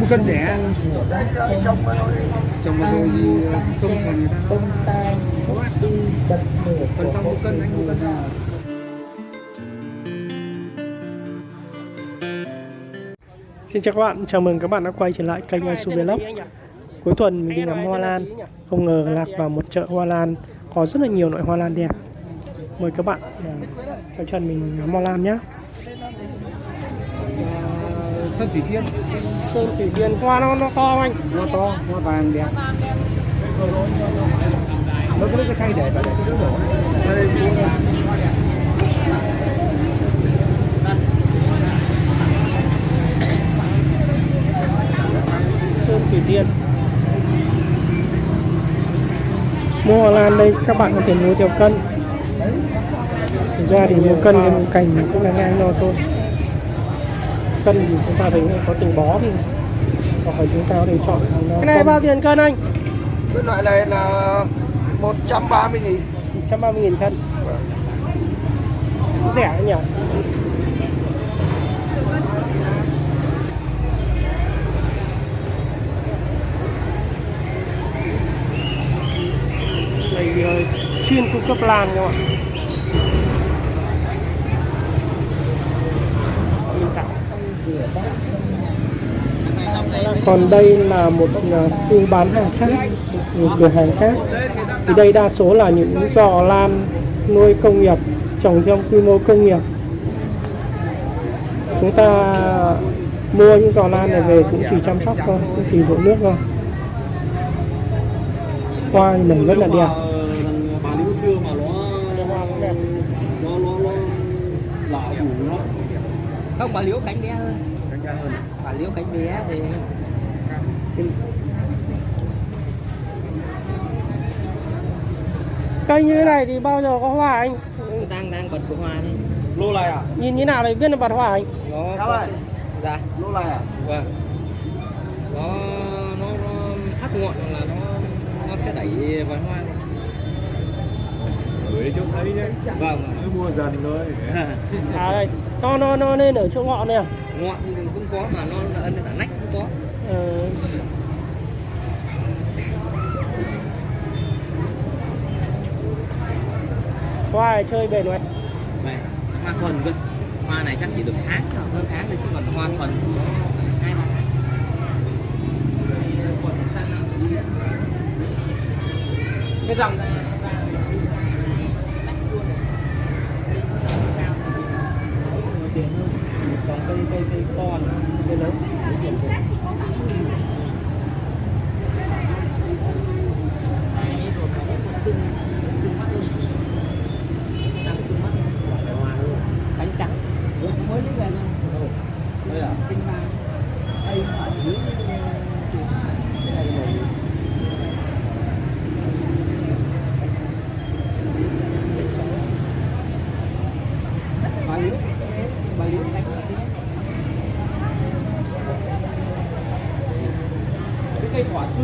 một cân rẻ. Trong mà rồi thì không còn người ta Phần trăm một cân, anh một cân. Xin chào các bạn, chào mừng các bạn đã quay trở lại kênh Su Vlog. Cuối tuần mình đi ngắm hoa lan. Không ngờ lạc vào một chợ hoa lan. Có rất là nhiều loại hoa lan đẹp. Mời các bạn à, theo chân mình ngắm hoa lan nhé Sơn Thủy Tiên Sơn Thủy Tiên hoa nó, nó to anh? Hoa to, hoa vàng đẹp. Nó có cái khay để vào để cái đứa đổ. Đây, Sơn Thủy Tiên Mua hoa lan đây các bạn có thể mua theo cân. Thực ra thì mua cân cái cành cũng là ngang nhau thôi Cân thì chúng ta thấy có từng bó thì hoặc là chúng ta có thể chọn nó Cái này bao tiền cân anh? cái loại này là 130 nghìn. 130 nghìn cân. Rẻ nhỉ? Này ờ, chuyên cung cấp lan các bạn Còn đây là một khu bán hàng khác, một cửa hàng khác. Thì đây đa số là những giò lan nuôi công nghiệp, trồng theo quy mô công nghiệp. Chúng ta mua những giò lan này về cũng chỉ chăm sóc thôi, cũng chỉ rộ nước thôi. Hoa thì nở rất là đẹp. Bà liễu xưa mà nó nó nó nó nó lạ đủ nó không bà liễu cánh bé hơn cánh ra hơn bà liễu cánh bé thì Cây như thế này thì bao giờ có hoa anh? đang đang bật của hoa đi lô này à Nhìn như nào để biết là bật hoa anh? nó Sao vậy? dạ lô này à vâng nó nó nó thắt ngọn là nó nó sẽ đẩy vào hoa này. Gửi chỗ thấy đấy vâng. Cứ mua dần thôi. À đây, nó nó nó lên ở chỗ ngọn này à? ngọn thì cũng có mà nó nó ấn ở nách cũng có. Ờ, hoa này chơi bền rồi này hoa thuần cơ. Hoa này chắc chỉ được tháng hơn tháng thôi chứ còn hoa thuần hai cái dòng còn cây cây con cây lớn cánh trắng mới lấy về thôi đây à kinh ba đây ở dưới cái này rồi bà liễu bà liễu cánh cái cây quả xưa nữa chứ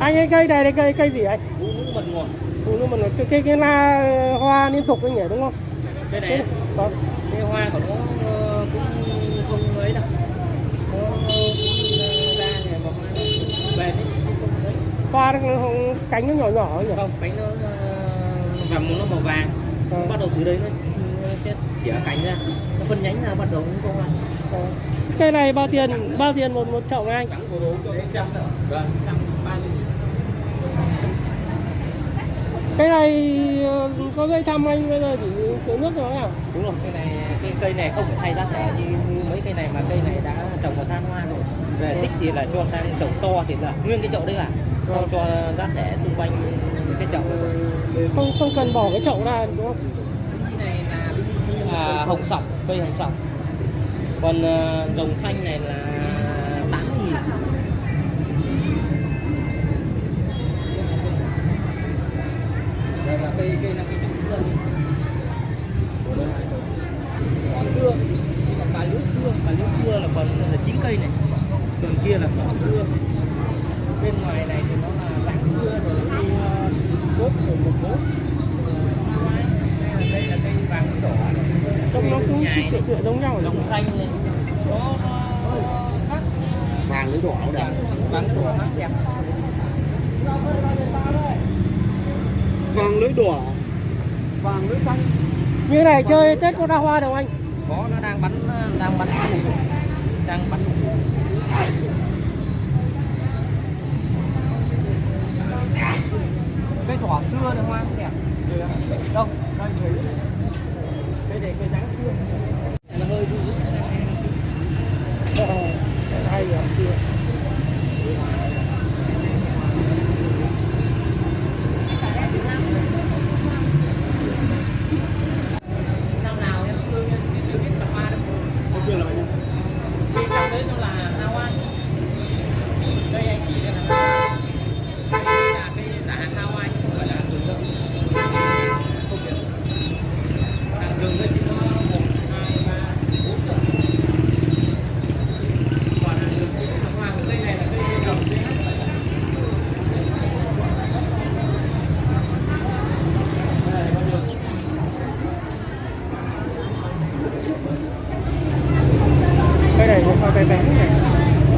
anh cái cây này là cây cây gì anh? phụ nữ mật ngọt Phụ nữ mình cái cái cái la hoa liên tục anh nhỉ đúng không? cái Cái này có cái hoa của nó ờ, cũng không ấy đâu nó cũng ờ, ra này mà ấy không ấy hoa nó cánh nó nhỏ nhỏ ấy nhỉ? không cánh nó ờ, và nó màu vàng Ờ. bắt đầu từ đây nó, sẽ chĩa cánh ra nó phân nhánh ra bắt đầu cũng hoa Ờ. Cây này bao tiền? Bao tiền một một chậu anh? cái trăm vâng trăm ba mươi Cái này ờ, có dây chăm anh bây giờ chỉ tưới nước thôi à? đúng rồi cái này cái cây này không phải thay giá thể như, như mấy cây này mà cây này đã trồng vào than hoa rồi về thích thì là cho sang trồng to thì là nguyên cái chậu đấy là không cho giá thể xung quanh cái chậu Không không cần bỏ cái chậu ra đúng không? cái này là à, hồng sọc cây hồng sọc còn ờ, à, rồng xanh này là tám nghìn. Đây là cây cây là cây trồng xưa cỏ xưa còn cà liễu xưa. Cà liễu xưa là còn là chín cây này. Còn kia là cỏ xưa. Bên ngoài này thì nó là dạng xưa rồi nó đi ờ, cốt rồi một cốt đây là cây vàng đỏ Trông nó cũng tựa tựa giống nhau rồi. lồng xanh này đó nó khác vàng lưới đỏ đẹp vàng đỏ khác đẹp vàng lưới đỏ. Vàng lưới xanh. Như này chơi tết có ra hoa đâu anh? Có nó đang bắn đang bắn đang bắn cây thỏ xưa hoa cũng đẹp đâu đây này cái dáng xưa. Nó hơi rũ rũ sang ờ, hay ở xưa.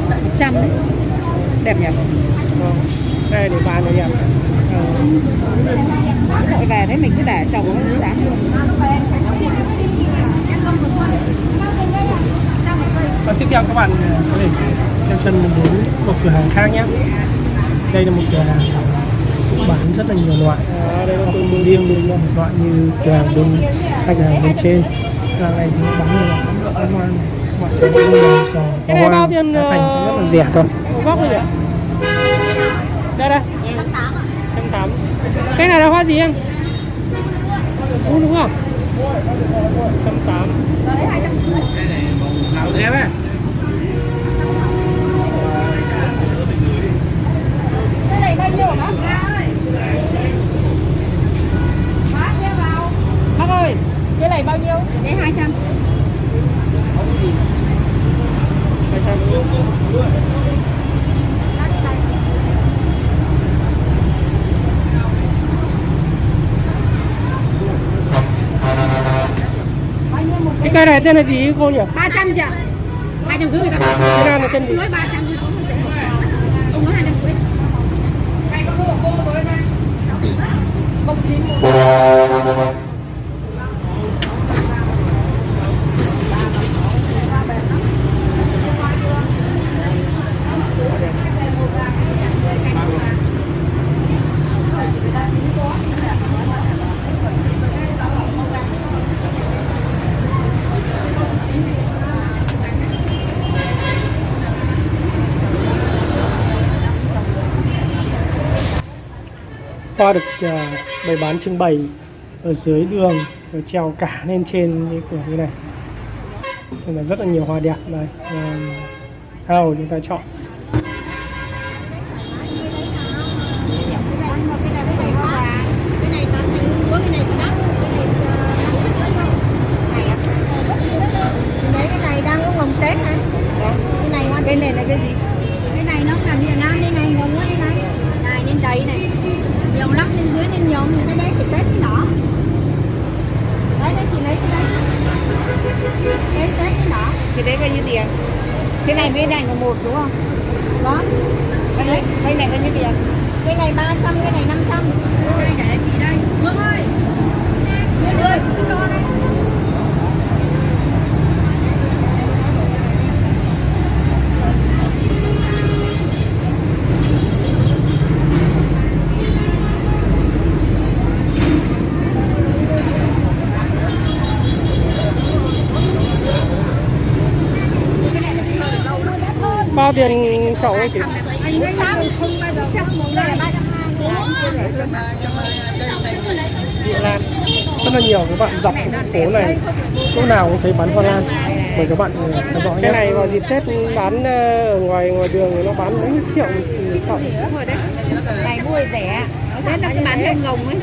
tận đấy. Đẹp nhỉ? Vâng, đây để bàn này đẹp ừ. Về thấy mình cứ để chồng nó chán và tiếp theo các bạn có thể theo chân mình đến một cửa hàng khác nhé. Đây là một cửa hàng bán rất là nhiều loại. À, đây là tôi mua riêng bên một loại như cửa hàng bên hai cửa hàng bên trên. Cửa này thì bán nhiều loại. Các loại hoa này thứ cũng nhiều sò có hoa giá thành rất là rẻ thôi góc này đây đây. Trăm tám. Cái này là hoa gì em? Đúng đúng không? Trăm tám Cây này tên là gì cô nhỉ? 300 chị ạ. rưỡi người ta bán. Cái này là tên gì? Nói 300 thôi. Ông nói 250. Hay có mua cô tối nay. 091. Hoa được uh, bày bán trưng bày ở dưới đường rồi treo cả lên trên cái cửa như này. Nên là rất là nhiều hoa đẹp đây thao chúng ta chọn cái này. Cái này hoa cái này toàn thành lúa cái này thì đắt cái này này ạ thì đấy cái này đang có vòng tết này cái này hoa cái này là cái gì cái này nó là Việt Nam đây này. Vòng quá đây này này lên đầy này nhiều lắm lên dưới lên nhóm thì cái đấy thì tết cái nỏ đấy đấy thì lấy cái đấy. Đấy tết cái nỏ thì đấy bao nhiêu tiền? Cái này với này là một đúng không? Đó cái đấy cái này bao nhiêu tiền? Cái này 300, cái này 500 Đây để chị đây Hương ơi Hương ơi, cứ cho đây bao tiền chậu ấy chị Anh ấy không bao giờ xem một đây là 320 Địa Lan rất là nhiều các bạn dọc phố này chỗ nào cũng thấy bán hoa lan. Mời các bạn ờ, theo dõi cái này vào dịp Tết bán ờ, ở ngoài ngoài đường nó bán mấy triệu một đấy Này mua rẻ Tết nó cứ bán thêm ngồng ấy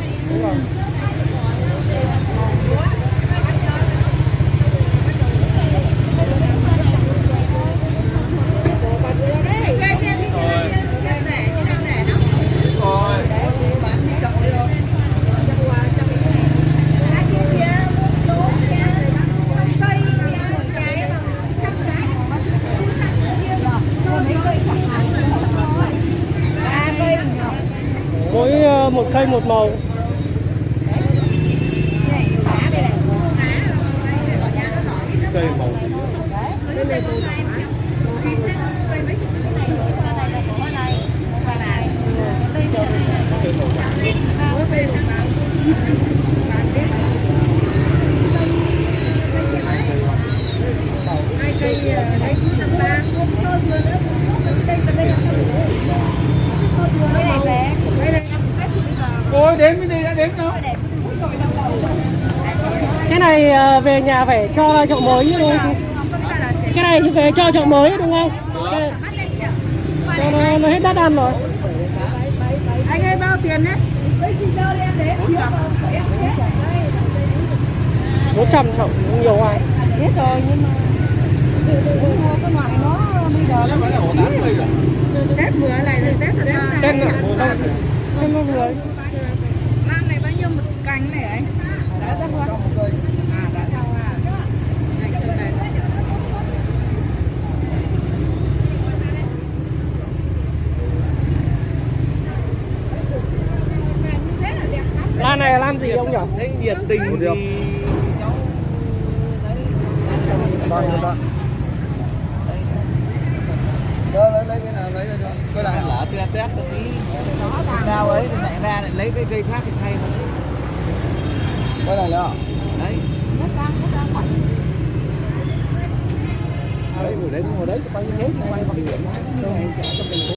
một cây một màu. Cây màu Ôi đến mới đi đã đến đâu cái này ờ, về nhà phải cho ra chậu mới đúng không cái này thì về cho chậu mới đúng không? Cho nó, nó hết đắt ăn rồi. Anh ơi bao tiền đấy? Bốn trăm chậu cũng nhiều ai biết rồi nhưng mà cái loại nó bây giờ nó phải là ổ tám mươi rồi tết vừa này là tết thật ra tên là tên nó vừa lan này bao nhiêu một cành này anh? Đã ra hoa à đã ra hoa Này, từ này. lan này là lan gì ông nhỉ thấy nhiệt tình thì cháu đây. Đó, lấy, lấy cái nào lấy ra cho. Cái này lỡ tét tét một tí. Đau ấy thì lại ra lại lấy cái cây khác thì thay mà cái này nữa đấy. Đấy ngồi đấy ngồi đấy bao nhiêu hết quay bằng điểm